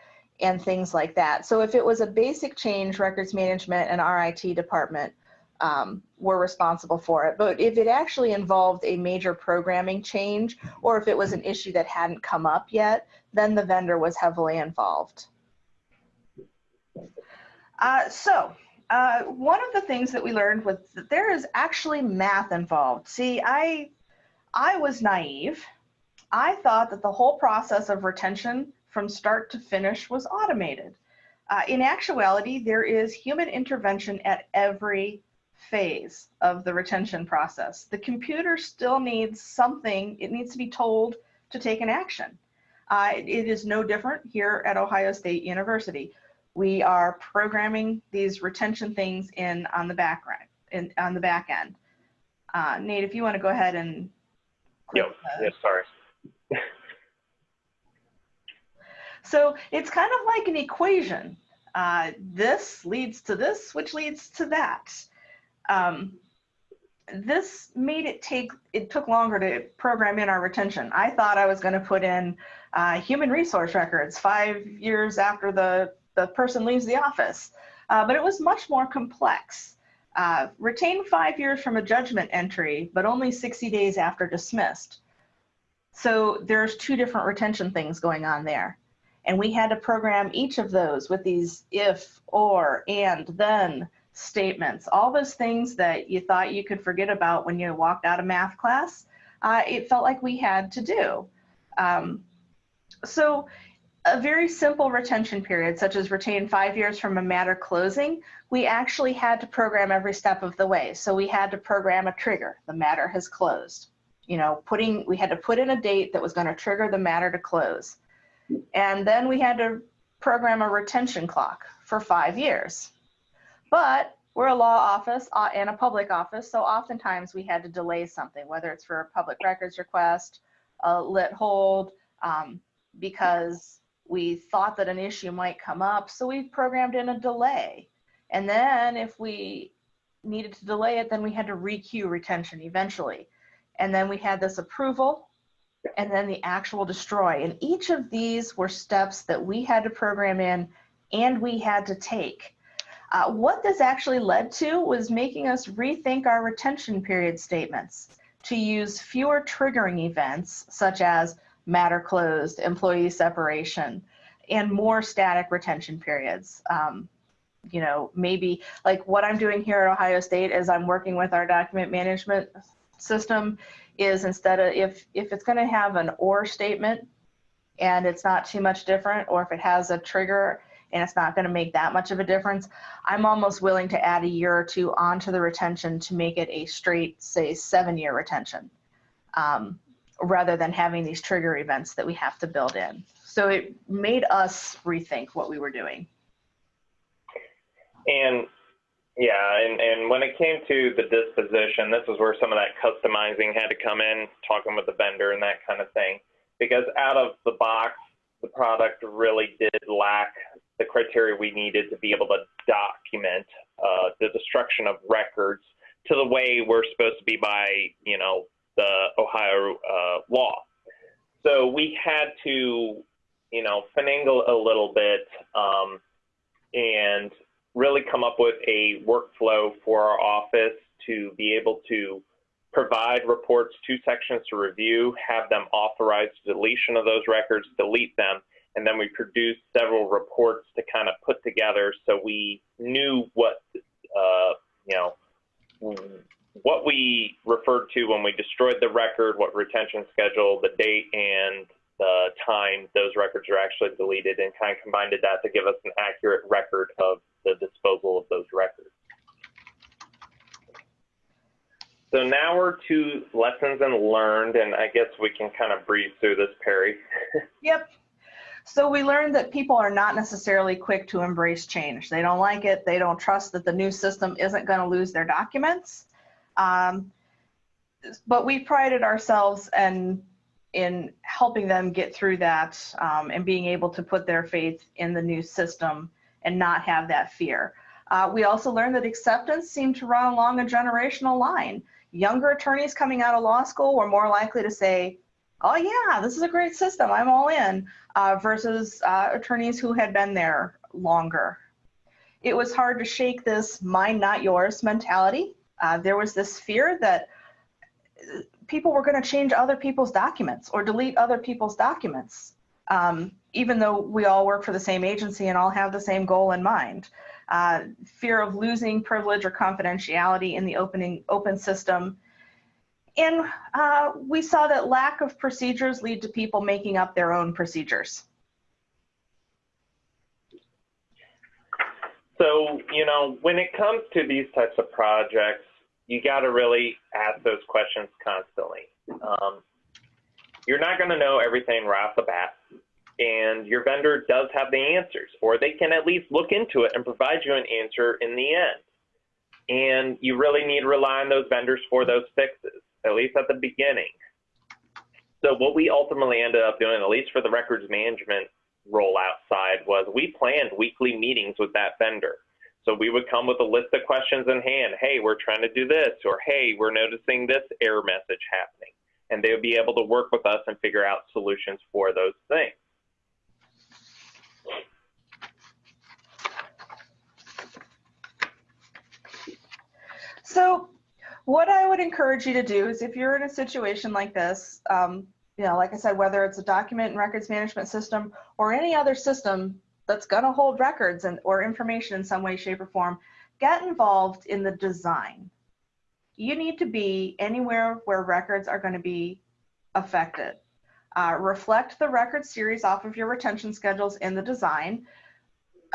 and things like that. So if it was a basic change, records management and our IT department um, were responsible for it. But if it actually involved a major programming change, or if it was an issue that hadn't come up yet, then the vendor was heavily involved. Uh, so uh, one of the things that we learned was that there is actually math involved. See, I I was naive. I thought that the whole process of retention from start to finish was automated. Uh, in actuality, there is human intervention at every phase of the retention process. The computer still needs something, it needs to be told to take an action. Uh, it is no different here at Ohio State University. We are programming these retention things in on the background, in, on the back end. Uh, Nate, if you want to go ahead and Yep. Yes, sorry. so it's kind of like an equation. Uh, this leads to this, which leads to that. Um, this made it take, it took longer to program in our retention. I thought I was going to put in uh, human resource records five years after the, the person leaves the office, uh, but it was much more complex. Uh, retain five years from a judgment entry, but only 60 days after dismissed. So there's two different retention things going on there. And we had to program each of those with these if, or, and, then statements. All those things that you thought you could forget about when you walked out of math class, uh, it felt like we had to do. Um, so a very simple retention period, such as retain five years from a matter closing, we actually had to program every step of the way. So we had to program a trigger. The matter has closed. You know, putting we had to put in a date that was going to trigger the matter to close. And then we had to program a retention clock for five years. But we're a law office uh, and a public office, so oftentimes we had to delay something, whether it's for a public records request, a lit hold, um, because we thought that an issue might come up, so we programmed in a delay. And then if we needed to delay it, then we had to requeue retention eventually. And then we had this approval and then the actual destroy. And each of these were steps that we had to program in and we had to take. Uh, what this actually led to was making us rethink our retention period statements to use fewer triggering events such as matter closed, employee separation, and more static retention periods. Um, you know, maybe like what I'm doing here at Ohio State is I'm working with our document management system is instead of if if it's going to have an or statement and it's not too much different, or if it has a trigger and it's not going to make that much of a difference, I'm almost willing to add a year or two onto the retention to make it a straight, say, seven year retention, um, rather than having these trigger events that we have to build in. So it made us rethink what we were doing. And yeah, and, and when it came to the disposition, this is where some of that customizing had to come in, talking with the vendor and that kind of thing. Because out of the box, the product really did lack the criteria we needed to be able to document uh, the destruction of records to the way we're supposed to be by, you know, the Ohio uh, law. So we had to, you know, finagle a little bit um, and really come up with a workflow for our office to be able to provide reports to sections to review, have them authorize deletion of those records, delete them, and then we produced several reports to kind of put together so we knew what uh, you know what we referred to when we destroyed the record, what retention schedule, the date, and the time those records are actually deleted, and kind of combined that to give us an accurate record of the disposal of those records. So now we're to lessons and learned, and I guess we can kind of breeze through this, Pari. yep. So we learned that people are not necessarily quick to embrace change. They don't like it. They don't trust that the new system isn't going to lose their documents. Um, but we prided ourselves and in helping them get through that um, and being able to put their faith in the new system and not have that fear. Uh, we also learned that acceptance seemed to run along a generational line. Younger attorneys coming out of law school were more likely to say, oh yeah, this is a great system, I'm all in, uh, versus uh, attorneys who had been there longer. It was hard to shake this mine, not yours mentality. Uh, there was this fear that uh, people were going to change other people's documents or delete other people's documents, um, even though we all work for the same agency and all have the same goal in mind. Uh, fear of losing privilege or confidentiality in the opening, open system and uh, we saw that lack of procedures lead to people making up their own procedures. So, you know, when it comes to these types of projects, you got to really ask those questions constantly. Um, you're not going to know everything right off the bat, and your vendor does have the answers, or they can at least look into it and provide you an answer in the end. And you really need to rely on those vendors for those fixes at least at the beginning. So what we ultimately ended up doing, at least for the records management rollout side, was we planned weekly meetings with that vendor. So we would come with a list of questions in hand. Hey, we're trying to do this, or hey, we're noticing this error message happening. And they would be able to work with us and figure out solutions for those things. So what I would encourage you to do is if you're in a situation like this, um, you know, like I said, whether it's a document and records management system or any other system that's going to hold records and or information in some way, shape, or form, get involved in the design. You need to be anywhere where records are going to be affected. Uh, reflect the record series off of your retention schedules in the design.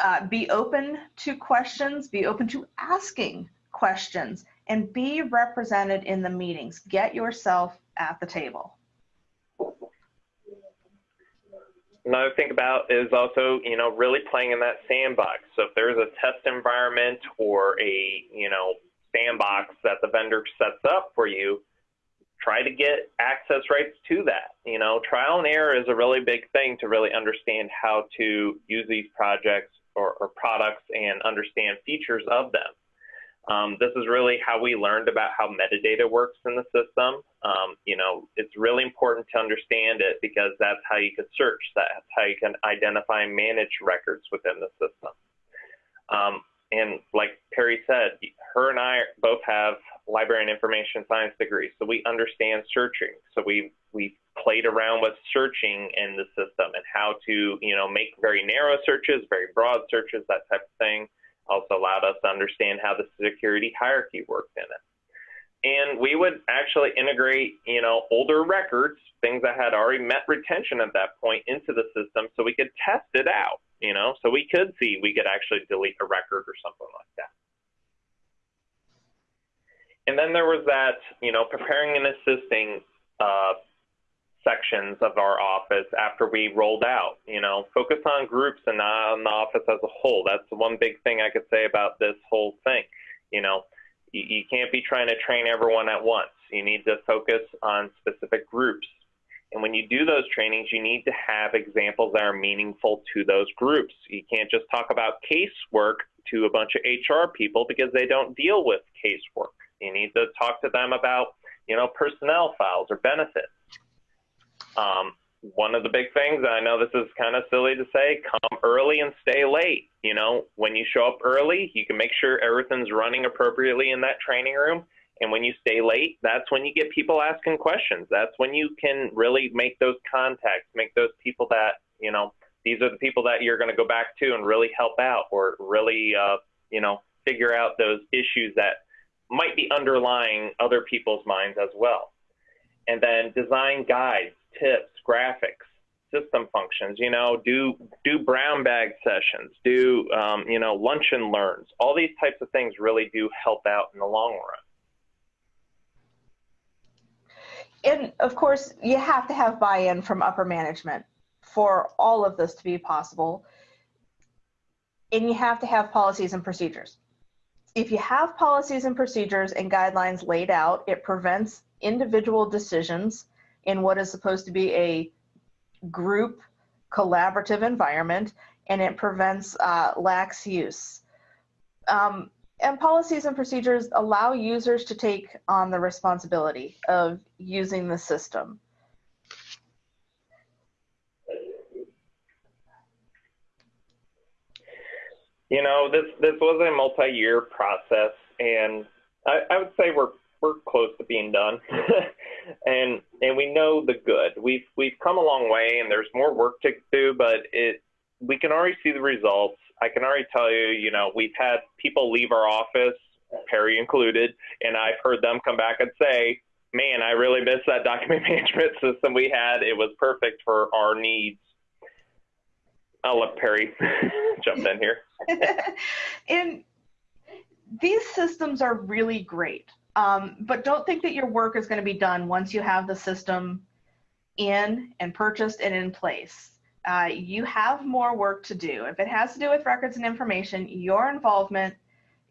Uh, be open to questions, be open to asking questions and be represented in the meetings. Get yourself at the table. Another thing about is also, you know, really playing in that sandbox. So if there's a test environment or a, you know, sandbox that the vendor sets up for you, try to get access rights to that. You know, trial and error is a really big thing to really understand how to use these projects or, or products and understand features of them. Um, this is really how we learned about how metadata works in the system. Um, you know, it's really important to understand it because that's how you can search. That's how you can identify and manage records within the system. Um, and like Pari said, her and I both have library and information science degrees, so we understand searching. So we we played around with searching in the system and how to you know make very narrow searches, very broad searches, that type of thing also allowed us to understand how the security hierarchy worked in it. and we would actually integrate, you know, older records, things that had already met retention at that point into the system so we could test it out, you know, so we could see we could actually delete a record or something like that. And then there was that, you know, preparing and assisting uh, sections of our office after we rolled out. You know, focus on groups and not on the office as a whole. That's the one big thing I could say about this whole thing. You know, you, you can't be trying to train everyone at once. You need to focus on specific groups. And when you do those trainings, you need to have examples that are meaningful to those groups. You can't just talk about casework to a bunch of HR people because they don't deal with casework. You need to talk to them about, you know, personnel files or benefits. Um, one of the big things, and I know this is kind of silly to say, come early and stay late. You know, when you show up early, you can make sure everything's running appropriately in that training room. And when you stay late, that's when you get people asking questions. That's when you can really make those contacts, make those people that, you know, these are the people that you're going to go back to and really help out or really, uh, you know, figure out those issues that might be underlying other people's minds as well. And then design guides, tips, graphics, system functions. You know, do do brown bag sessions, do um, you know lunch and learns. All these types of things really do help out in the long run. And of course, you have to have buy-in from upper management for all of this to be possible. And you have to have policies and procedures. If you have policies and procedures and guidelines laid out, it prevents individual decisions in what is supposed to be a group collaborative environment and it prevents uh, lax use. Um, and policies and procedures allow users to take on the responsibility of using the system. You know, this this was a multi-year process, and I, I would say we're we're close to being done, and and we know the good. We've we've come a long way, and there's more work to do, but it we can already see the results. I can already tell you, you know, we've had people leave our office, Pari included, and I've heard them come back and say, "Man, I really miss that document management system we had. It was perfect for our needs." I'll let Pari jump in here. and these systems are really great. Um, but don't think that your work is going to be done once you have the system in and purchased and in place. Uh, you have more work to do. If it has to do with records and information, your involvement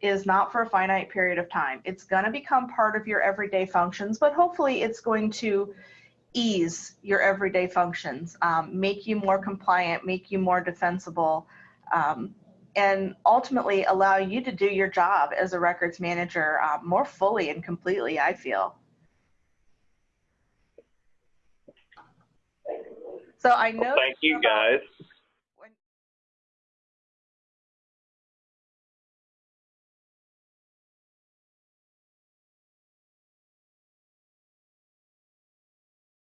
is not for a finite period of time. It's going to become part of your everyday functions, but hopefully it's going to ease your everyday functions, um, make you more compliant, make you more defensible, um, and ultimately allow you to do your job as a records manager uh, more fully and completely, I feel. So I know. Well, thank you guys.